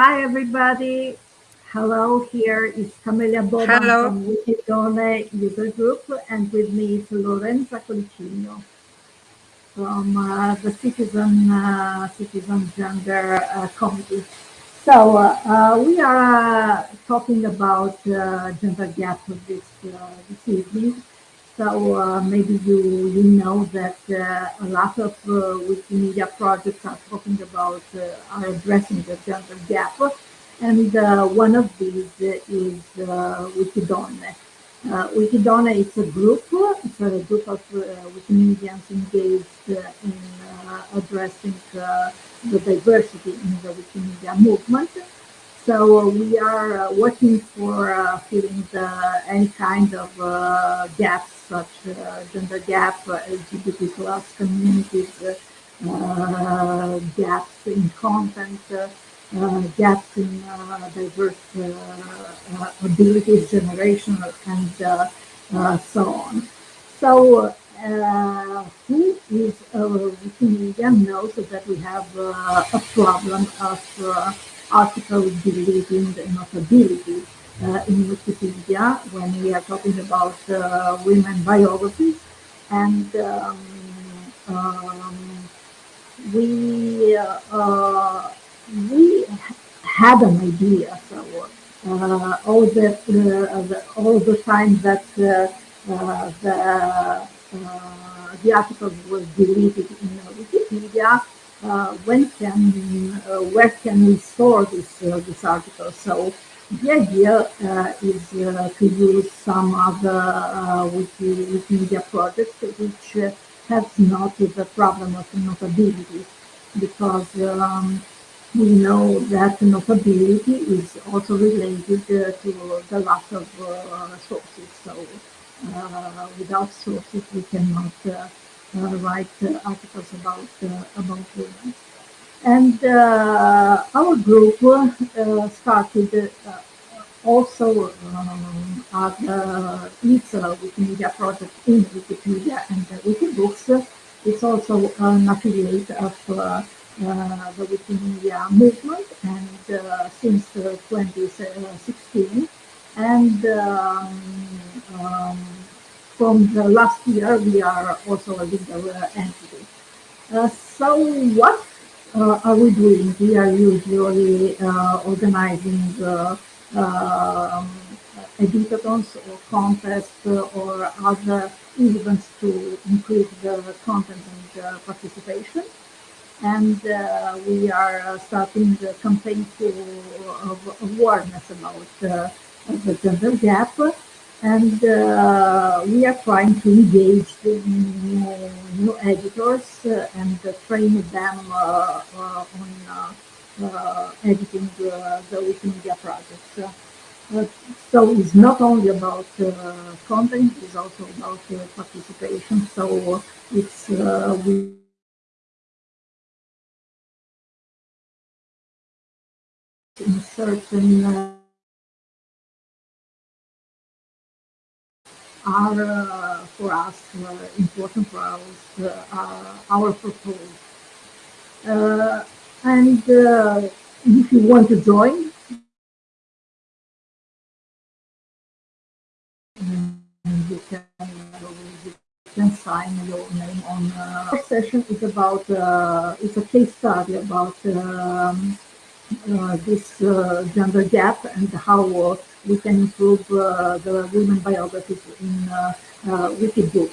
Hi, everybody. Hello, here is Camelia Boban Hello. from Wikidonne User Group, and with me is Lorenza Colicigno from uh, the Citizen uh, Citizen Gender uh, Committee. So uh, uh, we are uh, talking about uh, gender gap this uh, this evening. So uh, maybe you you know that uh, a lot of uh, Wikimedia projects are talking about are addressing the gender gap, and one of these is Wikidonne. Uh, is a group, it's a group of uh, Wikimedians engaged uh, in uh, addressing the diversity in the Wikimedia movement. So uh, we are uh, working for uh, filling the, any kind of uh, gaps, such uh, gender gap, uh, LGBT plus communities, uh, uh, gaps in content, uh, uh, gaps in uh, diverse uh, uh, abilities, generational, and uh, uh, so on. So uh, who is a Wikimedia knows that we have uh, a problem of uh, article the notability uh, in Wikipedia when we are talking about uh, women biographies. And um, um, we uh, uh, we had an idea. So uh, all the, uh, the all the time that the the articles was deleted in Wikipedia, when can uh, where can we store this uh, this article? So the idea uh, is uh, to use some other uh, Wiki, Wikimedia project which uh, has not the problem of notability because um, we know that notability is also related uh, to the lack of uh, sources. So uh, without sources, we cannot uh, uh, write uh, articles about uh, about women. And uh, our group uh, started uh, also um, uh, it's a Wikimedia project in Wikipedia and uh, Wikibooks. It's also an affiliate of uh, uh, the Wikimedia movement and uh, since uh, 2016. And um, um, from the last year, we are also a legal entity. Uh, so what uh, are we doing? We are usually uh, organizing um, editathons or contests or other events to increase the content and uh, participation. And uh, we are starting the campaign for, of awareness about uh, the gender gap. And uh, we are trying to engage the new, new editors uh, and uh, train them uh, uh, on uh, editing the, the Wikimedia projects. So it's not only about content, it's also about participation. So it's we in certain are for us uh, important for us, uh, our proposal. Uh, and if you want to join, you can, can sign your name on. Uh, session is about uh, it's a case study about um, this uh, gender gap and how uh, we can improve uh, the women biographies in uh, uh, Wikibook.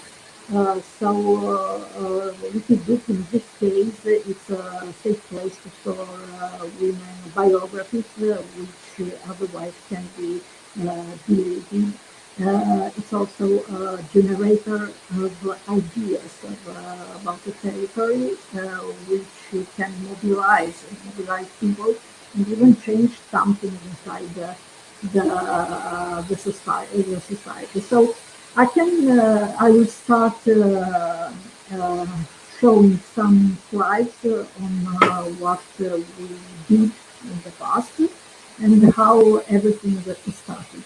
Uh, so uh, uh, Wikibook in this case it's a safe place to store uh, women biographies uh, which uh, otherwise can be uh, deleted. Uh, it's also a generator of ideas of, uh, about the territory, uh, which can mobilize, mobilize people, and even change something inside the the, uh, the society. The society. So I can, uh, I will start uh, uh, showing some slides on what we did in the past and how everything started.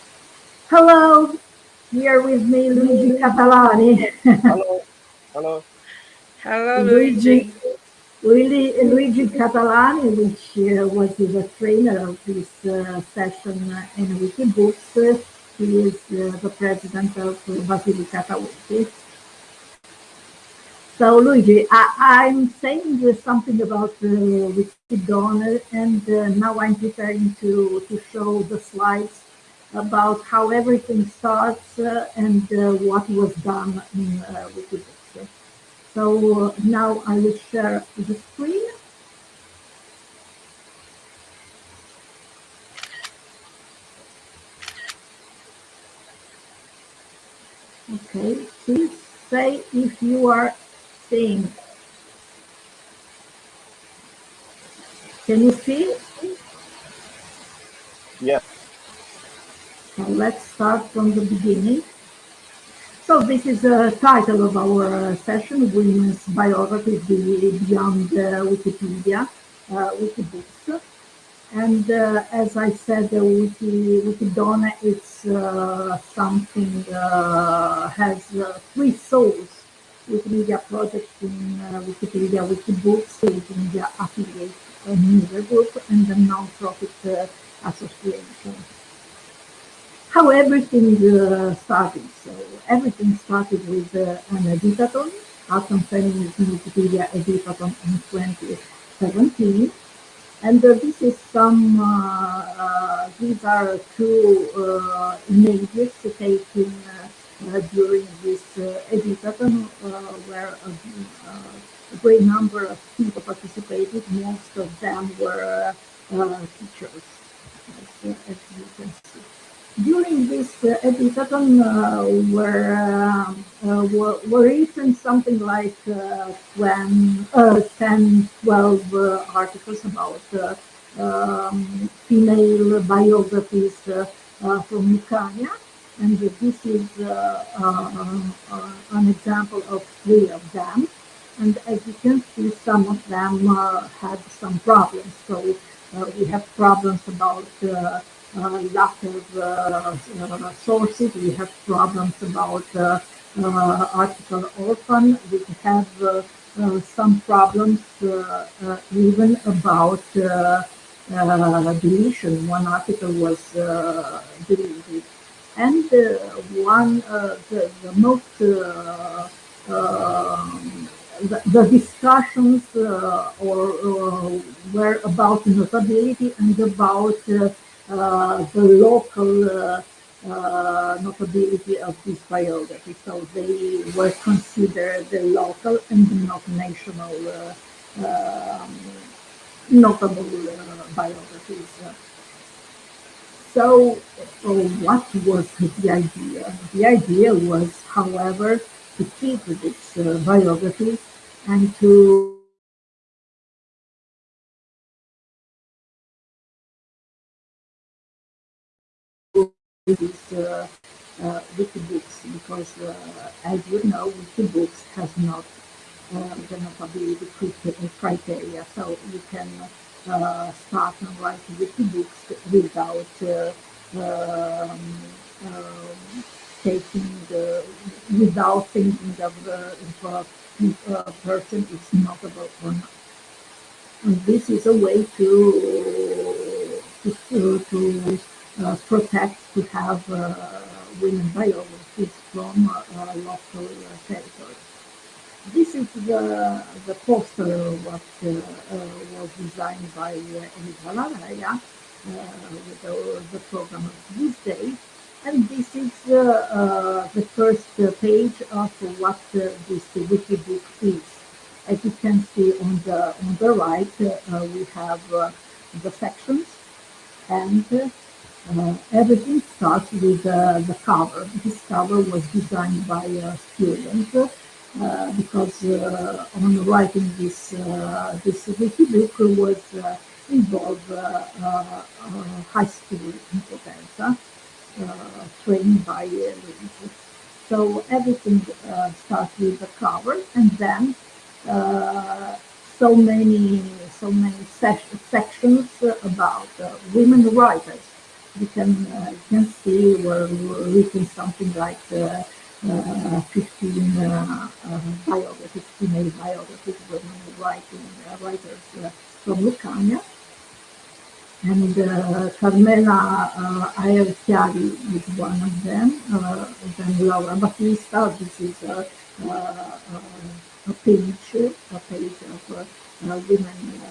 Hello, here with me Luigi Catalani. Hello, hello. Hello, Luigi, Luigi. Luigi Catalani, which uh, was the trainer of this uh, session in Wikibooks, uh, he is uh, the president of Basilicata Wiki. So Luigi, I, am saying something about uh, Wikidonne and uh, now I'm preparing to, to show the slides about how everything starts uh, and uh, what was done in uh, Wikibooks. So now I will share the screen. Okay, please say if you are seeing. Can you see? Yes. Let's start from the beginning. So this is the title of our uh, session, Women's Biographies Beyond uh, Wikipedia, uh, Wikibooks. And uh, as I said, uh, Wiki, Wikidonne is uh, something, uh, has three souls. Wikimedia project in Wikipedia Wikibooks, Wikimedia Affiliate Media Group, and the non-profit association how everything uh, started. So everything started with uh, an editathon, Art+Feminism Wikipedia editathon in 2017. And uh, this is some, uh, uh, these are two uh, images taken during this editathon where a great number of people participated. Most of them were teachers, as, as you can see during this uh, editathon uh, were, uh, were, were written something like when, 10, 12 articles about um, female biographies from Lucania. And this is an example of three of them. And as you can see, some of them uh, had some problems. So uh, we have problems about uh, uh, lack of uh, uh, sources. We have problems about article orphan. We have some problems even about deletion. One article was deleted. And one, the, the most um, the, the, discussions uh, or, uh, were about notability and about uh, uh, the local uh, uh, notability of this biography. So they were considered the local and not national um, notable biographies. So what was the idea? The idea was, however, to keep this uh, biography and to these uh, uh, Wikibooks because, uh, as you know, Wikibooks has not uh, the notability criteria, so you can uh, start and write Wikibooks without uh, um, um, taking the, without thinking of if a, person is notable or not. And this is a way to to, to uh, protect to have uh, women biographies from uh, local territory. This is the, the poster what was designed by Elisa Larrea with the, the program of this day. And this is uh, the first page of what uh, this Wikibook is. As you can see on the on the right, uh, we have the sections and uh, everything starts with uh, the cover. This cover was designed by a student uh, because uh, on writing this uh, this wiki book was uh, involved high school in Potenza, trained by Luigi. So everything starts with the cover, and then so many so many sections about women writers you can uh, can see we're, written something like uh, uh, 15 uh, uh, biographies, female biographies, women writing, uh, writers from Lucania. And uh, Carmela uh, Aierchiari is one of them, uh, then Laura Battista, this is a, a page, a page of women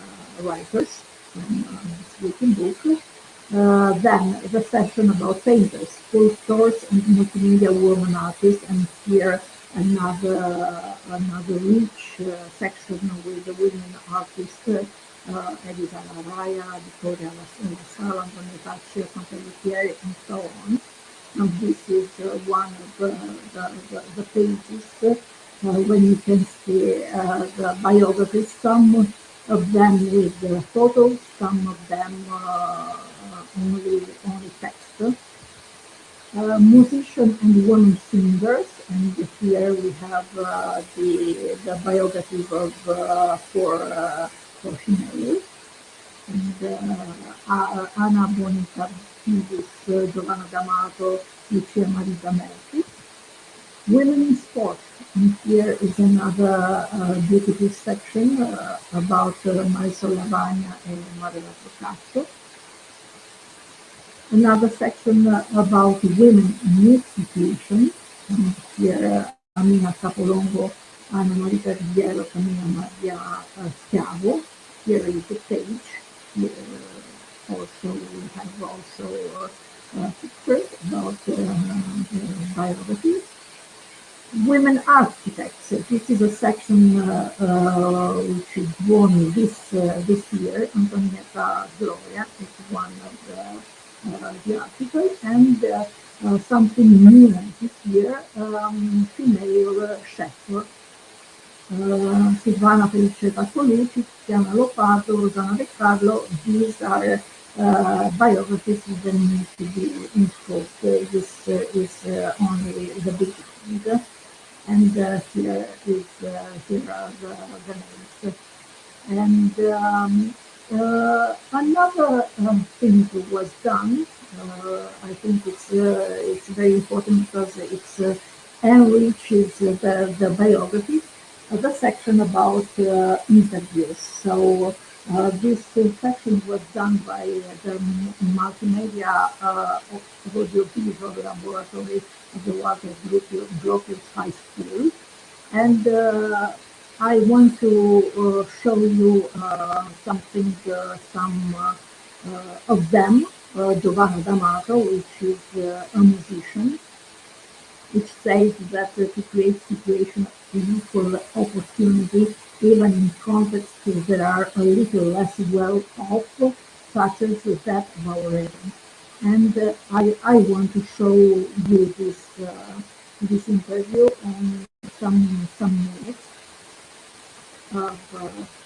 writers this written book. Uh, then the section about painters, sculptors, and multimedia woman artists, and here another another rich uh, section with the women artists, uh, Elisa Laraya, Vittoria Sala, Antonietta Pelletieri, and so on. And this is uh, one of the, the, the, the pages uh, when you can see uh, the biographies, some of them with photos, some of them only only text. Uh, musician and women singers, and here we have uh, the the biographies of uh, for for female and Anna Bonita Pibus, Giovanna D'Amato, Lucia Marita Melfi. Women in sport, and here is another uh, beautiful section uh, about uh, Marisol Lavagna and Maria Procaccio another section uh, about women in youth situation. Here, uh, Amina Capolongo, Anna Marita Riviero, Camilla Maria uh, Schiavo. Here is the page. Here also we have also uh, pictures about uh, biographies. Women architects. This is a section uh, uh, which is won this uh, this year. Antonietta Gloria is one of the uh, the article and uh, uh, something new this year, um, female chef. Silvana Felice Pascolucci, Tiziana Lopato, Rosanna De Carlo, these are uh, biographies that need to be scope. Uh, this uh, is only the beginning, and here is here are the, the names. And um, uh, another um, thing was done. Uh, I think it's uh, it's very important because it uh, enriches the, the biography. the section about uh, interviews. So uh, this section was done by the multimedia audiovisual laboratory of the Walter Gropius High School. And I want to uh, show you uh, something, uh, some of them. Giovanna D'Amato, which is a musician, which says that to create situations of equal opportunity, even in contexts that are a little less well off, such as that of our region. And uh, I, I want to show you this uh, this interview in some some minutes of uh,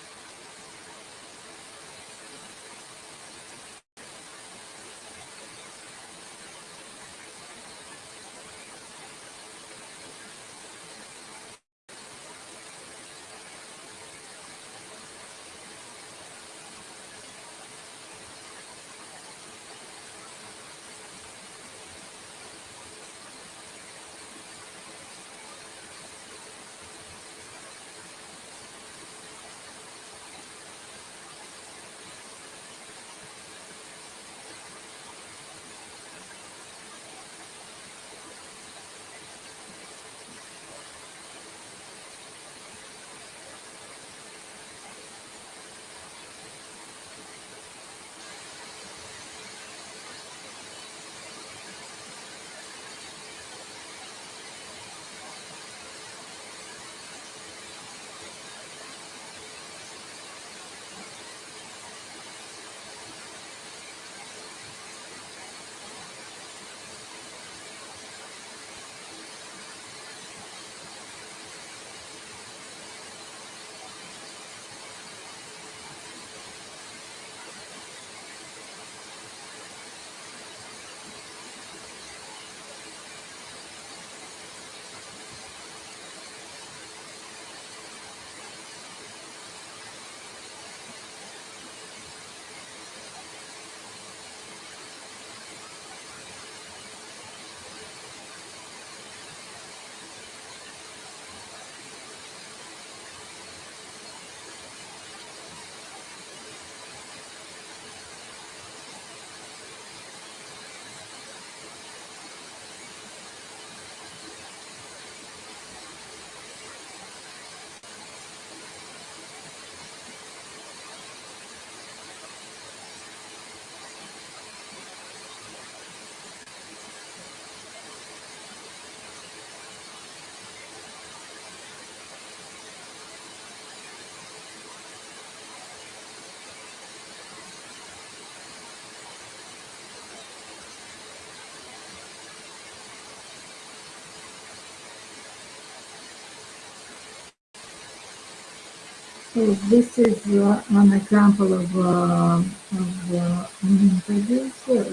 So this is uh, an example of, uh, of uh,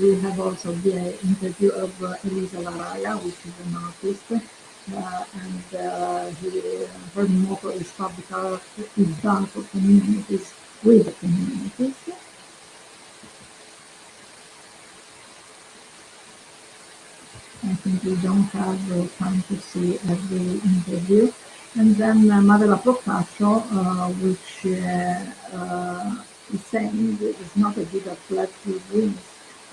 we have also the interview of uh, Elisa Laraya, which is an artist, uh, and uh, he, her motto is public art is done for communities with communities. I think we don't have time to see every interview. And then uh, Madela uh, which uh, uh, is saying it's not a good athlete who wins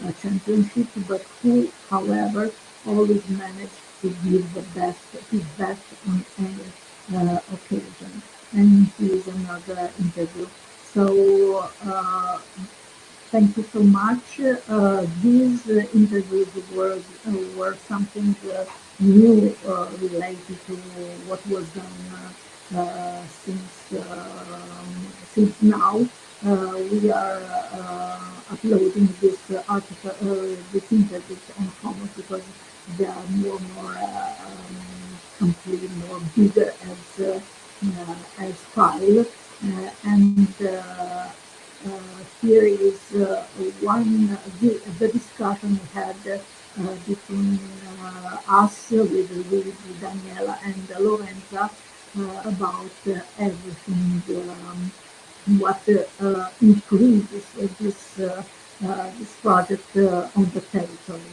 a championship, but who, however, always managed to give the best, his best on any occasion. And here's another interview. So Thank you so much. Uh, these uh, interviews were, uh, were something new uh, related to what was done uh, since, um, since now. Uh, we are uh, uploading this article, uh, this interviews on Commons because they are more more um, complete, more bigger as as file, and here is one the, the discussion we had between uh, us with, with Daniela and Lorenza uh, about everything um, what uh, increases this this project on the territory.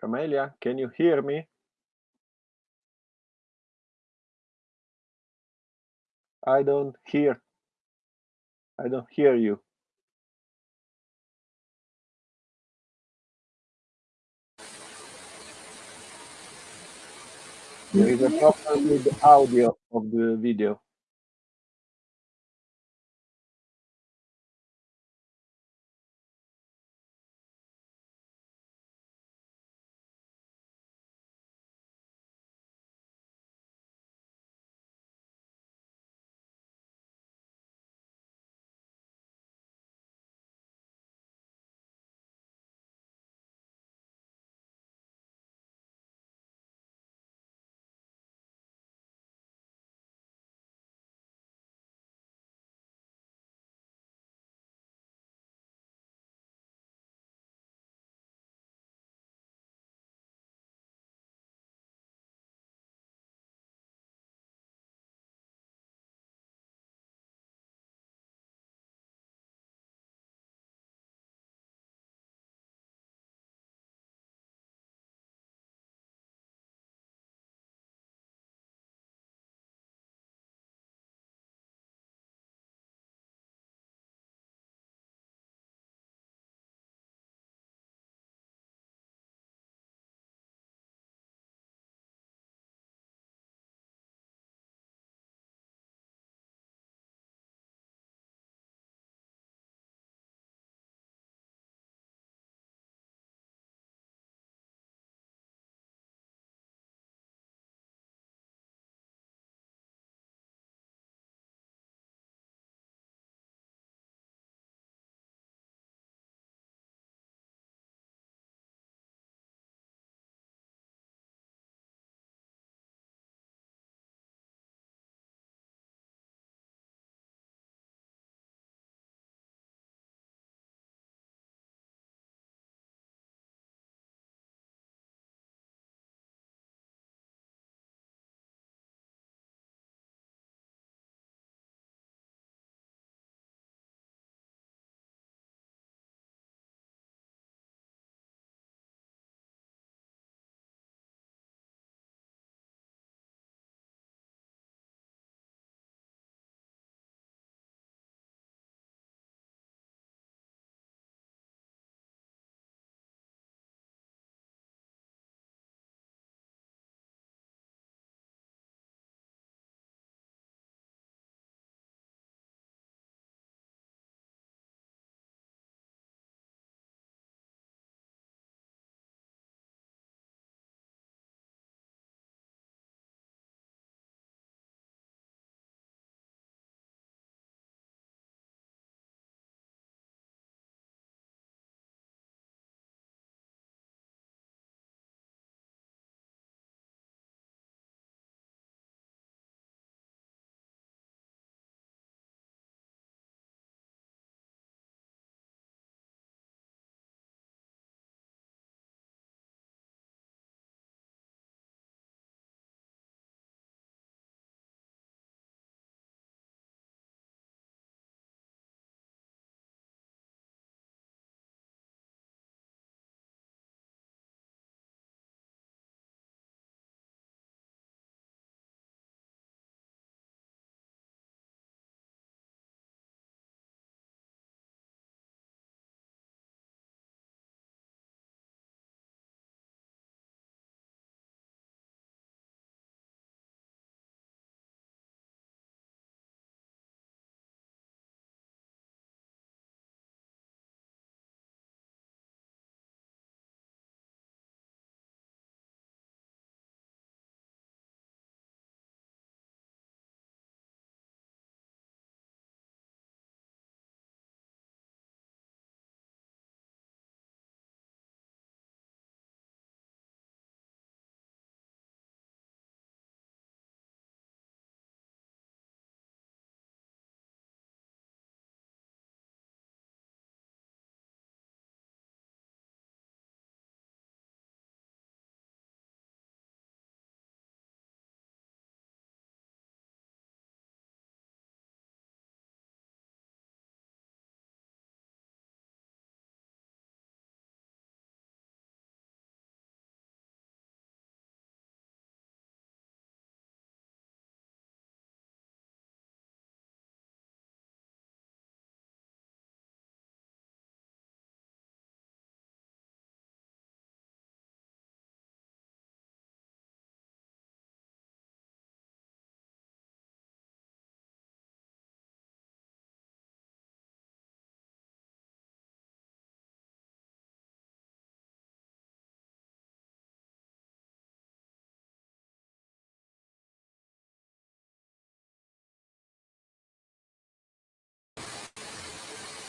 Camelia, can you hear me? I don't hear. I don't hear you. There is a problem with the audio of the video.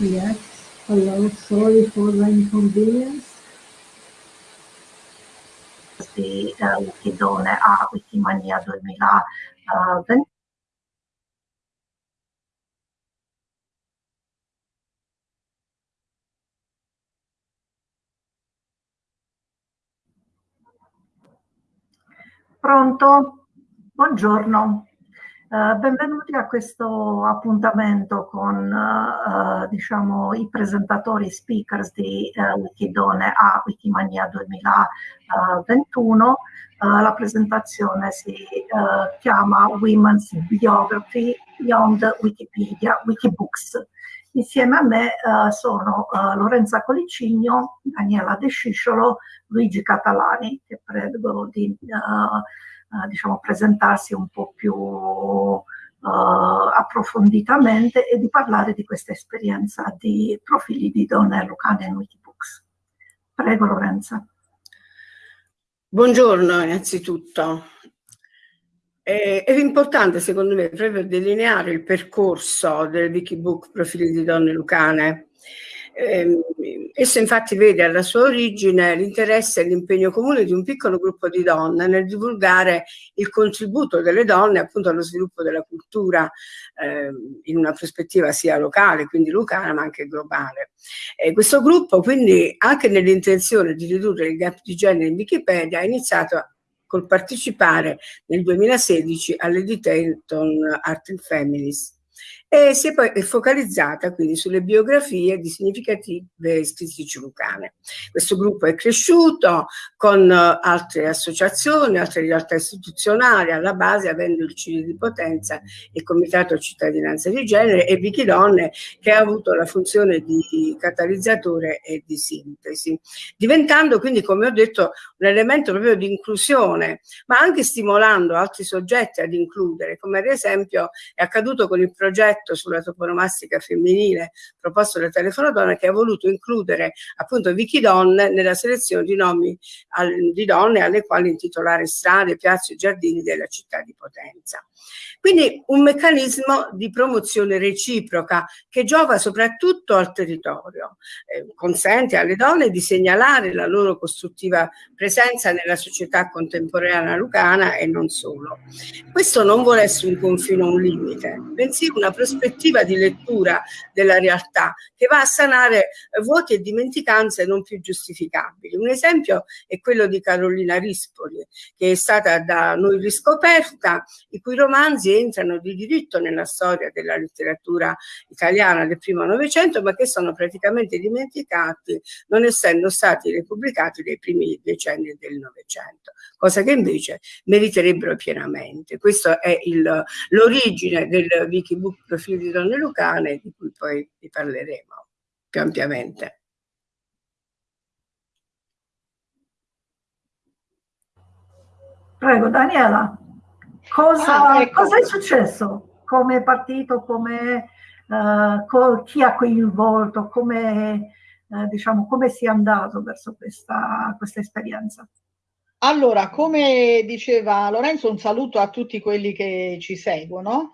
Yes. Hello. Sorry for the inconvenience. Di uh, Wikidone a Wikimania 2020. Pronto? Buongiorno. Uh, benvenuti a questo appuntamento con uh, diciamo, i presentatori speakers di uh, Wikidone a Wikimania 2021. la presentazione si chiama Women's Biography Beyond Wikipedia, Wikibooks. Insieme a me sono Lorenza Colicigno, Daniela De Scisciolo, Luigi Catalani, che prego di eh, diciamo, presentarsi un po' più uh, approfonditamente e di parlare di questa esperienza di profili di donne lucane in Wikibooks. Prego Lorenza. Buongiorno innanzitutto. È, importante secondo me proprio delineare il percorso del Wikibook Profili di donne lucane eh, esso infatti vede alla sua origine l'interesse e l'impegno comune di un piccolo gruppo di donne nel divulgare il contributo delle donne appunto allo sviluppo della cultura eh, in una prospettiva sia locale, quindi lucana, ma anche globale. E questo gruppo quindi anche nell'intenzione di ridurre il gap di genere in Wikipedia ha iniziato col partecipare nel 2016 all'Editation Art and Families e si è poi focalizzata quindi sulle biografie di significative scrittrici lucane. Questo gruppo è cresciuto con uh, altre associazioni, altre realtà istituzionali, alla base avendo il CIRI di Potenza, il Comitato Cittadinanza di Genere e Wikidonne che ha avuto la funzione di catalizzatore e di sintesi, diventando quindi, come ho detto, un elemento proprio di inclusione, ma anche stimolando altri soggetti ad includere, come ad esempio è accaduto con il progetto progetto sulla toponomastica femminile proposto da Telefono Donna che ha voluto includere appunto Wikidonne nella selezione di nomi al, di donne alle quali intitolare strade, piazze e giardini della città di Potenza. Quindi un meccanismo di promozione reciproca che giova soprattutto al territorio, eh, consente alle donne di segnalare la loro costruttiva presenza nella società contemporanea lucana e non solo. Questo non vuole essere un confine o un limite, bensì una prospettiva prospettiva di lettura della realtà che va a sanare vuoti e dimenticanze non più giustificabili. Un esempio è quello di Carolina Rispoli, che è stata da noi riscoperta, i cui romanzi entrano di diritto nella storia della letteratura italiana del primo Novecento, ma che sono praticamente dimenticati, non essendo stati repubblicati nei primi decenni del Novecento, cosa che invece meriterebbero pienamente. Questa è l'origine del Wikibook profili di donne lucane di cui poi vi parleremo più ampiamente. Prego Daniela, cosa, ah, ecco. cosa è successo? Come è partito, come, uh, chi ha coinvolto, come, uh, diciamo, come si è andato verso questa, questa esperienza? Allora, come diceva Lorenzo, un saluto a tutti quelli che ci seguono.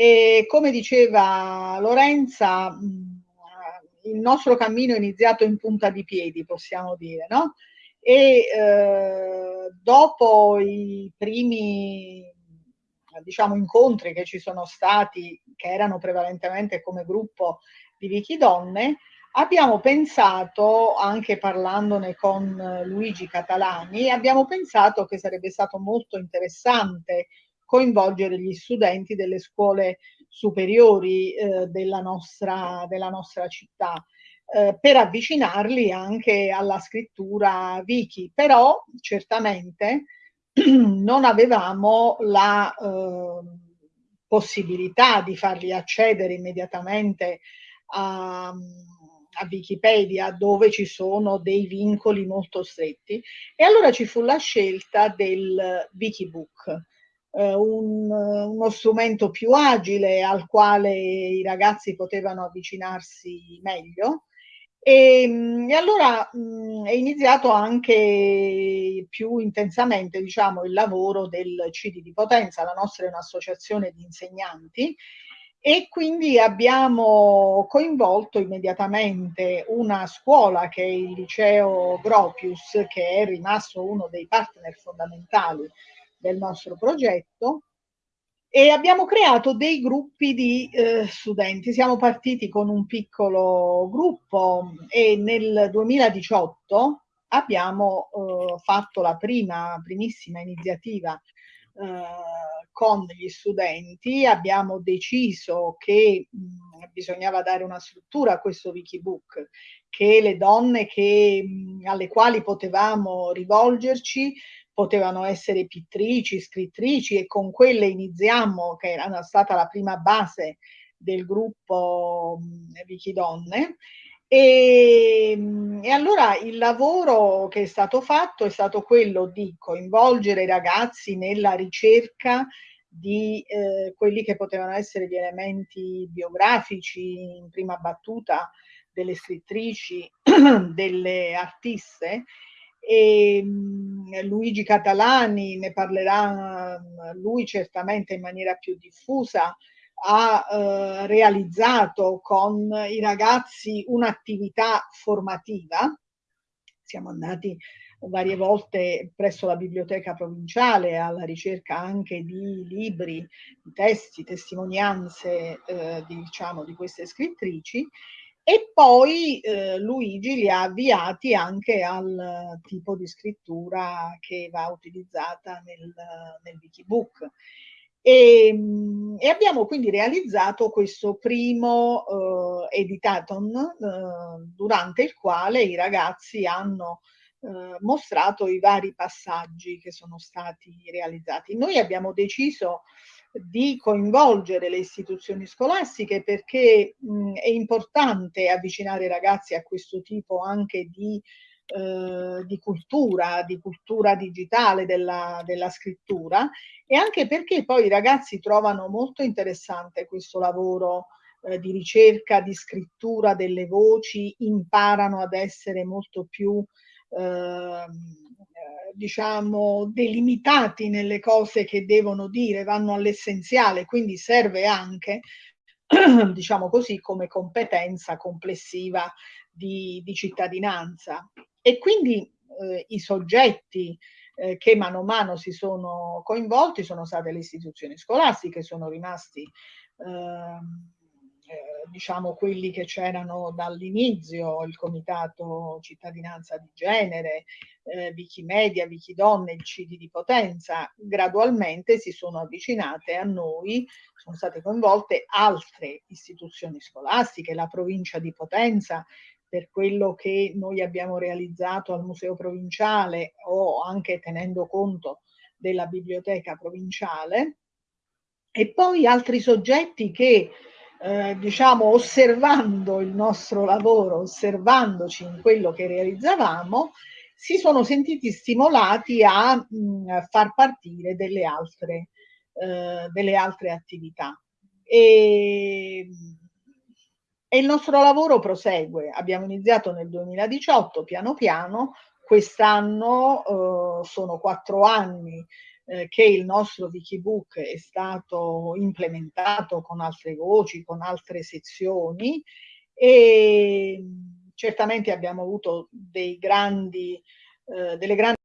E come diceva Lorenza, il nostro cammino è iniziato in punta di piedi, possiamo dire, no? E eh, dopo i primi diciamo, incontri che ci sono stati, che erano prevalentemente come gruppo di Vicky Donne, abbiamo pensato, anche parlandone con Luigi Catalani, abbiamo pensato che sarebbe stato molto interessante coinvolgere gli studenti delle scuole superiori eh, della, nostra, della nostra città. Eh, per avvicinarli anche alla scrittura wiki, però certamente non avevamo la eh, possibilità di farli accedere immediatamente a, a Wikipedia dove ci sono dei vincoli molto stretti e allora ci fu la scelta del Wikibook eh, un, uno strumento più agile al quale i ragazzi potevano avvicinarsi meglio. E, e allora mh, è iniziato anche più intensamente diciamo, il lavoro del CD di Potenza, la nostra è un'associazione di insegnanti e quindi abbiamo coinvolto immediatamente una scuola che è il liceo Gropius, che è rimasto uno dei partner fondamentali del nostro progetto, e abbiamo creato dei gruppi di eh, studenti. Siamo partiti con un piccolo gruppo e nel 2018 abbiamo eh, fatto la prima, primissima iniziativa eh, con gli studenti, abbiamo deciso che mh, bisognava dare una struttura a questo Wikibook, che le donne che, mh, alle quali potevamo rivolgerci potevano essere pittrici, scrittrici e con quelle iniziamo, che era stata la prima base del gruppo Wikidonne. E, e, allora il lavoro che è stato fatto è stato quello di coinvolgere i ragazzi nella ricerca di eh, quelli che potevano essere gli elementi biografici in prima battuta delle scrittrici, delle artiste e Luigi Catalani ne parlerà lui certamente in maniera più diffusa ha eh, realizzato con i ragazzi un'attività formativa. Siamo andati varie volte presso la biblioteca provinciale alla ricerca anche di libri, di testi, testimonianze eh, di, diciamo, di queste scrittrici e poi eh, Luigi li ha avviati anche al tipo di scrittura che va utilizzata nel, nel Wikibook. E, mm, e, abbiamo quindi realizzato questo primo eh, editaton eh, durante il quale i ragazzi hanno eh, mostrato i vari passaggi che sono stati realizzati. Noi abbiamo deciso di coinvolgere le istituzioni scolastiche perché mh, è importante avvicinare i ragazzi a questo tipo anche di, eh, di cultura, di cultura digitale della, della scrittura e anche perché poi i ragazzi trovano molto interessante questo lavoro eh, di ricerca, di scrittura delle voci, imparano ad essere molto più ehm, diciamo, delimitati nelle cose che devono dire, vanno all'essenziale, quindi serve anche, diciamo così, come competenza complessiva di, di cittadinanza. E quindi eh, i soggetti eh, che mano a mano si sono coinvolti sono state le istituzioni scolastiche, sono rimasti eh, eh, diciamo quelli che c'erano dall'inizio, il Comitato Cittadinanza di Genere, eh, Wikimedia, Wikidonne, il CIDI di Potenza, gradualmente si sono avvicinate a noi, sono state coinvolte altre istituzioni scolastiche, la provincia di Potenza, per quello che noi abbiamo realizzato al Museo Provinciale o anche tenendo conto della biblioteca provinciale, e poi altri soggetti che eh, diciamo, osservando il nostro lavoro, osservandoci in quello che realizzavamo, si sono sentiti stimolati a mh, far partire delle altre, eh, delle altre attività. E, e il nostro lavoro prosegue. Abbiamo iniziato nel 2018, piano piano, quest'anno eh, sono quattro anni eh, che il nostro Wikibook è stato implementato con altre voci, con altre sezioni e certamente abbiamo avuto dei grandi, eh, delle grandi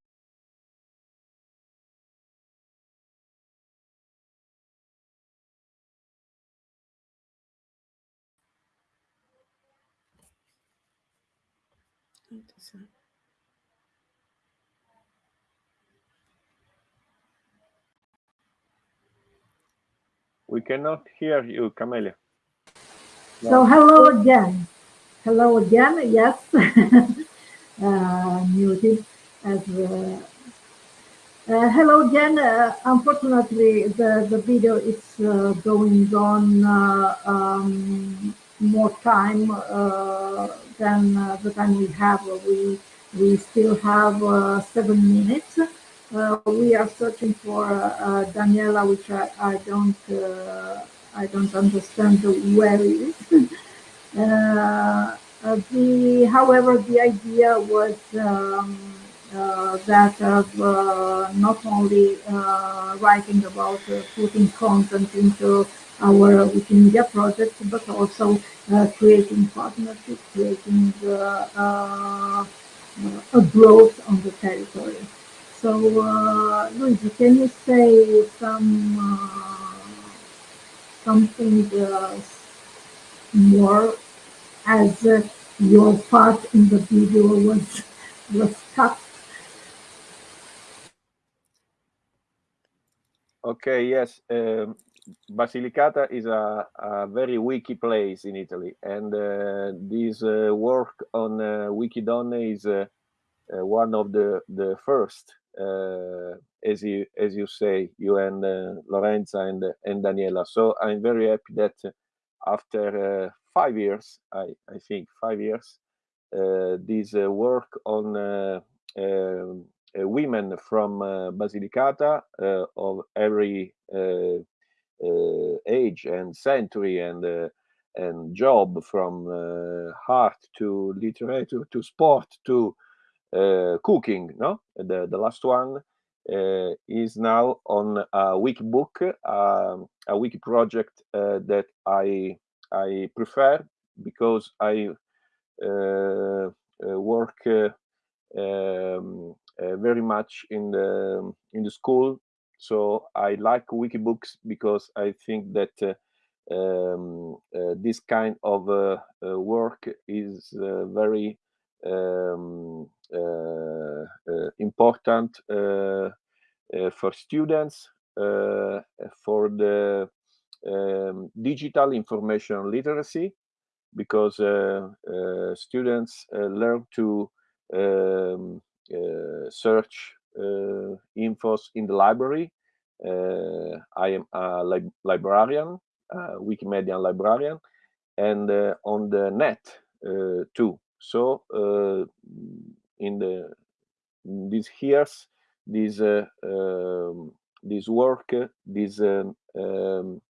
We cannot hear you, Camelia. No. So hello again. Hello again. Yes, uh, muted as. Uh, uh, hello again. Uh, unfortunately, the the video is uh, going on uh, um, more time than the time we have. We we still have seven minutes. Uh, we are searching for uh, Daniela, which I, I don't uh, I don't understand where it is. Uh, the however, the idea was um, uh, that of uh, not only writing about putting content into our Wikimedia project, but also creating partnerships, creating a growth on the territory. So, uh, Luigi, can you say some uh, something uh, more as uh, your part in the video was was cut? Okay, yes. Um, Basilicata is a, a, very wiki place in Italy, and uh, this uh, work on uh, Wikidonne is uh, uh, one of the the first uh, Uh, as you as you say, you and uh, Lorenza and uh, and Daniela. So I'm very happy that uh, after uh, five years, I I think five years, this work on um, women from Basilicata of every age and century and and job from uh, art to literature to sport to uh, cooking, no? The, the last one uh, is now on a wiki book, um, a wiki project uh, that I I prefer because I work um, very much in the in the school. So I like wiki books because I think that uh, um, uh, this kind of uh, work is very um, uh, uh, important uh, for students for the um, digital information literacy because students learn to um, search infos in the library. I am a li librarian, a Wikimedia librarian, and on the net too. So uh, in the in these years, this uh, um, this work, these um, um,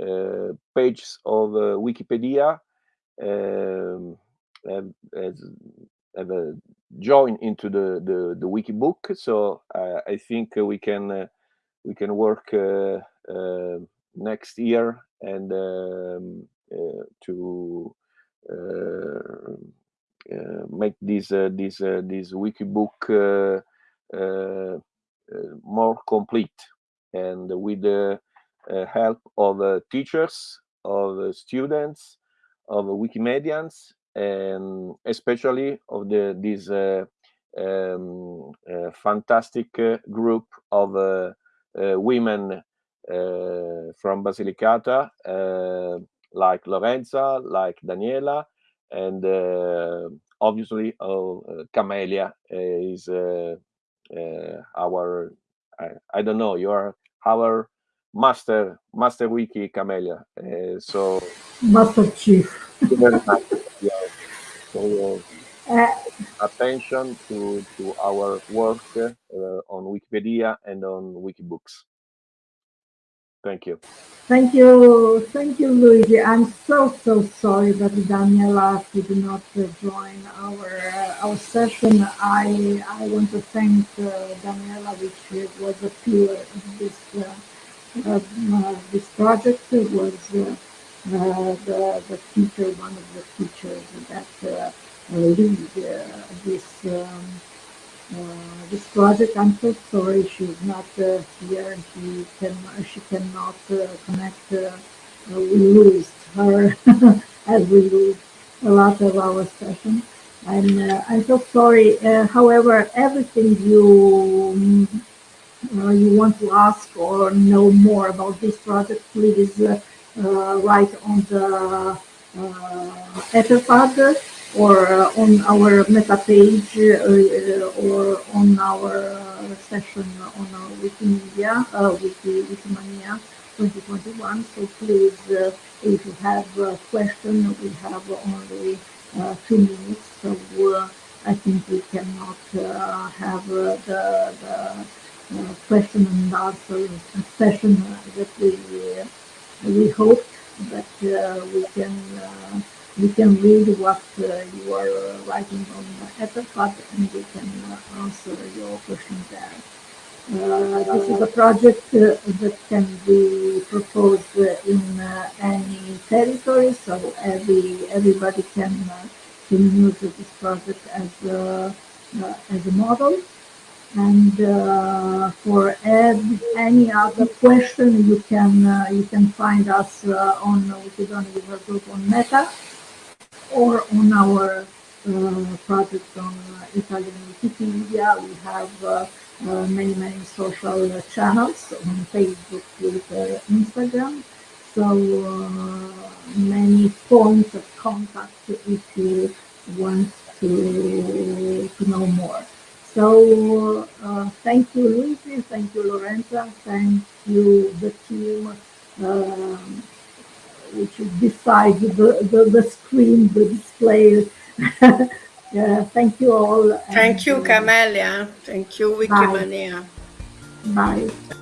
uh, pages of Wikipedia um, have, has, have a join into the the, the wiki book. So I think we can we can work next year and um, to uh, uh, Uh, make this uh, this uh, this wiki book uh, uh, more complete and with the help of teachers of students of wikimedians and especially of the this um, fantastic group of women from Basilicata, like Lorenza, like Daniela, and uh, obviously uh, Camelia is uh, our I, I, don't know you are our master master wiki Camelia so master chief. So, attention to to our work on Wikipedia and on Wikibooks. Thank you. Thank you. Thank you, Luigi. I'm so, so sorry that Daniela did not uh, join our uh, our session. I I want to thank uh, Daniela, which was a pillar in this uh, uh, this project. It was uh, the, the teacher, one of the teachers that lead this um, uh, this project. I'm so sorry she's not uh, here she can she cannot uh, connect. Uh, we lose her as we lose a lot of our session. I'm uh, I'm so sorry. Uh, however, everything you you want to ask or know more about this project, please write on the uh, Etherpad or uh, on our meta page uh, uh or on our uh, session on our Wikimedia, uh, Wiki, Wikimania 2021. So please, if you have a question, we have only two minutes. So I think we cannot have the, the uh, question and answer session that we we hope that uh, we can we can read what uh, you are writing on Etherpad and we can answer your questions there. Uh, this is a project uh, that can be proposed in uh, any territory, so every everybody can can use this project as a, as a model. And for any other question, you can you can find us on Wikidonne User Group on Meta or on our uh, project on uh, Italian Wikipedia. We have uh, uh, many, many social channels on Facebook, Twitter, Instagram. So uh, many points of contact if you want to, to know more. So uh, thank you, Luigi. Thank you, Lorenza. Thank you, the team, um, which is beside the, the, the screen, the display. Yeah, thank you all. Thank you, uh, Camelia. Thank you, Wikimania. Bye. Bye.